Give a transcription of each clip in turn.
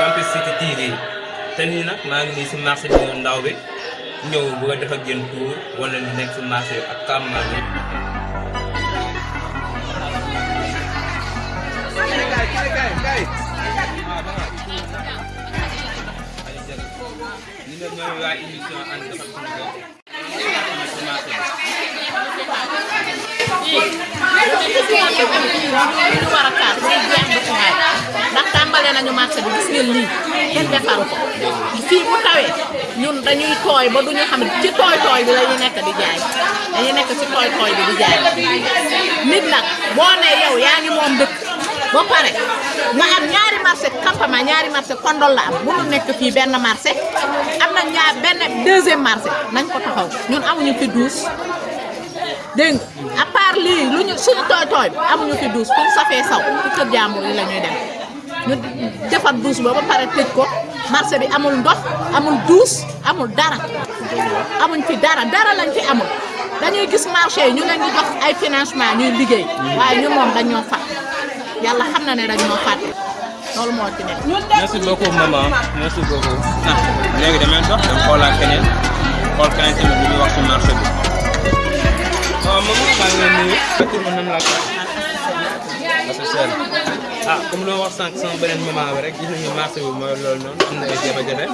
Campus City TV te nii nag maa ngi si marché bi ndaw bi ñëw bëgg a def ak yéen tour wala li nekk si marché ak campement bi. Ñu ne ñooy waa émission waay ndax tàmbale nañu marché bi gis ngeen kenn defaru ko. Fii bu tawee ñun dañuy tooy ba duñu xam ci tooy tooy bi la nekk di jaay. Dañuy nekk ci tooy tooy bi di jaay. Nit nag boo ne yow yaa ngi moom dëkk ba pare nga am ñaari marché campement ñaari marché kondol la am. Mënul nekk fii benn marché am na ñaar benn deuxième marché. Nañ ko taxaw. Ñun amuñu fi douze dégg nga? À part lii lu ñu suñu tooy tooy amuñu fi douze pour safee saw ci kër jàmbur yi la ñuy dem. Ñu defar douze ba ba pare tëj ko marché bi amul ndox amul douze amul dara. Amuñ fi dara dara lañ fi amul. Dañuy gis marché yi ñu leen di jox ay financement ñuy liggéey. Waaye ñu moom dañoo fàtt yàlla xam na ne dañoo fàtte. Loolu moo ci nekk. merci beaucoup maman. Merci beaucoup. Ah léegi damay dox dem xoolaat keneen. Xool keneen tamit lu muy wax si marché bi tur bi nan laa ko associé ah comme loo wax sànq sama beneen maman bi rek gis nañu marché bi mooy loolu noonu am na ay jafe-jafe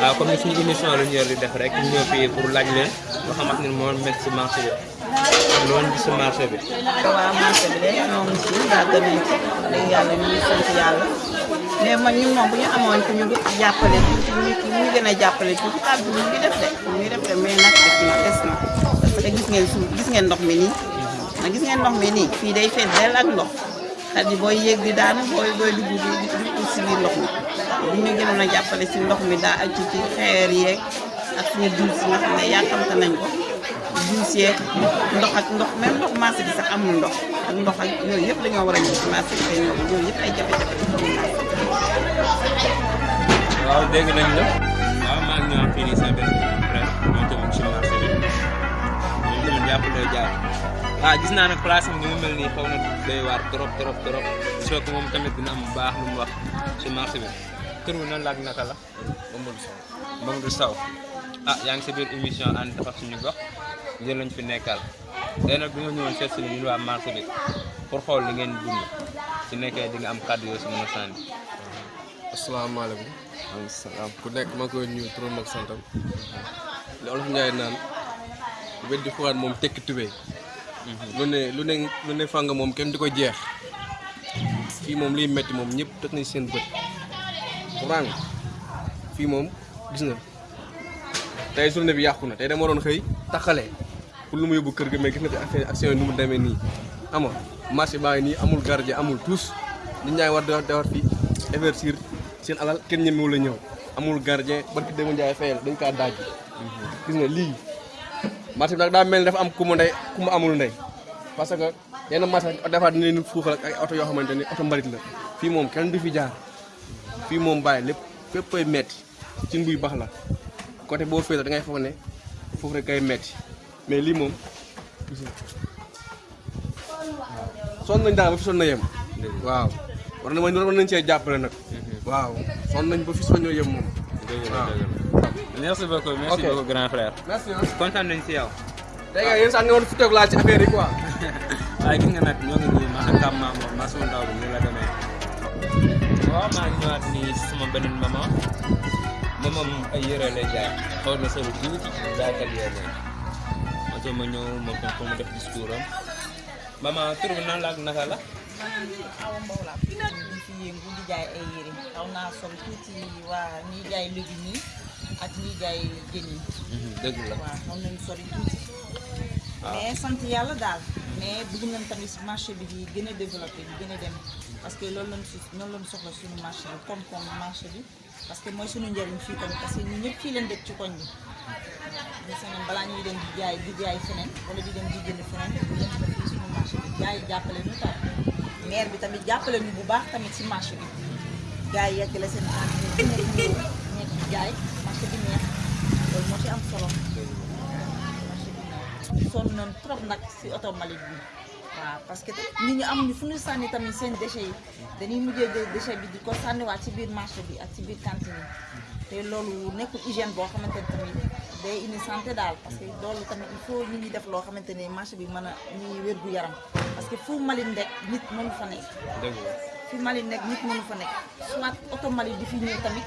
waaw comme ni suñu émission la ñu di def rek ñu ñëw fii pour laaj leen loo xamante ni moo métti si marché bi gis si marché bi waaw marché bi de ñoo ngi si yàgg nañ ci dëgg yàlla ñu sant yàlla mais man ñun moom bu ñu amoon ku ñu jàppale ñu ñu gën a jàppale ah ñu ngi def de ñu def de mais nag des na na que gis ngeen suuf gis ngeen ndox mi nii. Nag gis ngeen ndox mi nii fii day fees dell ak di daanu booy di dugg si biir ndox mi. Bu ñu gënoon a jàppale si ndox mi daa ci ci xeer yeeg ak suñu duus yi nga xam ne yàkkamte nañ ko. Duus yeeg ndox ak ndox même ndox marché bi sax amul ndox. Ak ndox ak yooyu yëpp dañoo war a ñëw si marché bi te ñëw yooyu yëpp ay jafe-jafe waaw dégg nañ la. Waaw maa ngi ñëwaat sa benn jàpp jaay ah gis naa nag place am ni mu mel nii xaw na doy waar trop trop trop soo ko moom tamit dina am bu baax lu mu wax si marché bi tur bi nan la ak naka la Mamadou Sow Mamadou Sow ah yaa ngi sa biir émission ànd defar suñu gox yéen lañ fi nekkal tey nag dañoo ñëwoon seet si ñun waa marché bi pour xool li ngeen dund su nekkee di nga am kàddu yoo si mën a sànni asalaamaaleykum maaleykum salaam ku nekk ma koy nuyu turam ak santam naan weddi xuwaat moom tekki tubéy lu ne lu ne lu ne fàng moom kenn di ko jeex. Fii moom liy metti moom ñëpp teg nañ seen bët. Rang. Fii moom gis nga tey journée bi yàqu na tey dama waroon xëy taxale pour lu mu yóbbu kër ga mais gis nga fi action nu mu nii. Ama marché baa nii amul gardien amul tous. Nit ngi war defar defar fii investir seen alal kenn ñemewu la ñëw. Amul gardien barki démb Njaay fayal dañ kaa daaj gis nga lii marché bi nag daa mel dafa am ku mu ndey ku mu amul ndey. Parce que yenn marché defaat dina leen fuuxal ak ay oto yoo xamante ni oto mbalit la. Fii moom kenn du fi jaar. Fii moom bàyyi lépp fépp koy metti. Ci mbuy bax la. Côté boo féete da ngay foog ne foofu rek kay metti. Mais lii moom sonn nañ daal ba fi sonn na yem. Waaw. War na ma war nañ cee jàppale nag. Waaw. Sonn nañ ba fi sonn yem moom. Waaw merci beaucoup merci Ok. beaucoup grand frère. Merci kontaan nañ si yow tey nga yéen nga woon fi toog laa ci affaire yi quoi waaye gis nga nag ñoo ngi nii maanaam kam maa moom maa sama ndaw bi ni la demee waaw maa ngi ñëwaat nii si sama beneen maman moom ay yére lay jaay xaw na solo tuuti jaaykat yére moo tax ma ñëw moom tam pour mu def discours am maman tur bi nan la ak naka la awa mbow laa ñu fi yëngu di jaay ay yére xaw naa sol tuuti waa ñuy jaay légumes yi ak ñuy jaay jën yi dëgg la waaw nañu sori tuuti mais sant yàlla daal mais bëgg nañ tamit marché bi di gën a développé di gën a dem. Parce que loolu lañ si noonu lañ soxla suñu marché bi koom-koom marché bi. Parce que mooy suñu njëriñ fii tamit parce que ñun ñëpp fii leen dëkk ci koñ bi. Ñu sañoon balaa ñuy dem di jaay di jaay feneen wala di dem di jënd feneen di dem ko fii suñu marché bi. Jaay jàppale ñu tam. Maire bi tamit jàppale ñu bu baax tamit si marché bi. Gars yi yeggale seen nekk di jaay marché bi neex loolu moo ci am solo sonn nañ trop nag si oto mbalit bi waaw parce que nit ñi amuñu fu ñu sànni tamit seen déchets yi. Dañuy mujjee jël déchet bi di ko sànniwaat ci biir marché bi ak ci biir cantine te loolu nekkul hygiène boo xamante ne tamit day indi santé daal parce que loolu tamit il faut nit ñi def loo xamante ne marché bi mën a ñuy wér gu yaram. Parce que fu mbalit nekk nit mënu fa nekk. Dëgg la. Nekk nit mënu fa nekk. Soit oto di fi ñëw tamit